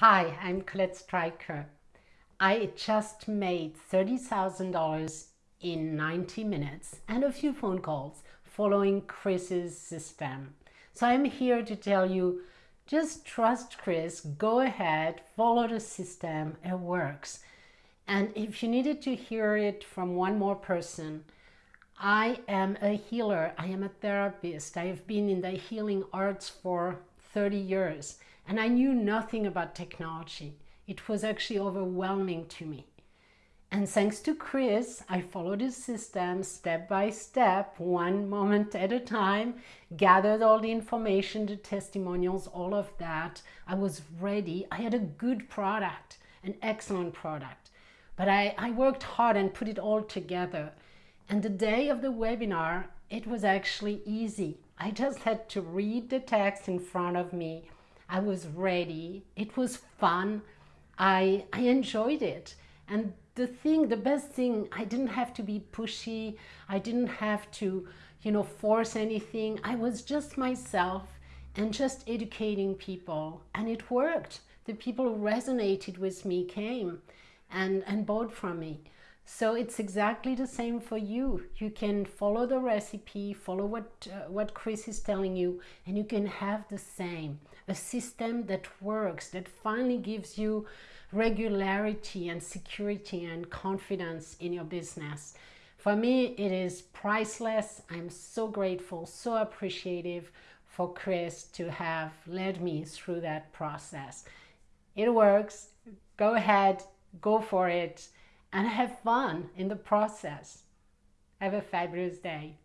Hi, I'm Colette Stryker. I just made $30,000 in 90 minutes and a few phone calls following Chris's system. So I'm here to tell you, just trust Chris, go ahead, follow the system, it works. And if you needed to hear it from one more person, I am a healer, I am a therapist, I've been in the healing arts for 30 years and I knew nothing about technology. It was actually overwhelming to me. And thanks to Chris, I followed his system step by step, one moment at a time, gathered all the information, the testimonials, all of that. I was ready. I had a good product, an excellent product. But I, I worked hard and put it all together. And the day of the webinar, it was actually easy. I just had to read the text in front of me I was ready. It was fun. I, I enjoyed it. And the thing, the best thing, I didn't have to be pushy. I didn't have to, you know, force anything. I was just myself and just educating people. And it worked. The people who resonated with me came and, and bought from me. So it's exactly the same for you. You can follow the recipe, follow what, uh, what Chris is telling you, and you can have the same. A system that works, that finally gives you regularity and security and confidence in your business. For me, it is priceless. I'm so grateful, so appreciative for Chris to have led me through that process. It works. Go ahead, go for it and have fun in the process. Have a fabulous day.